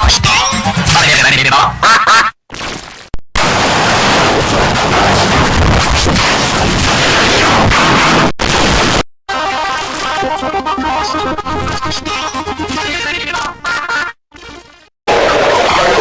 Lost.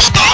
して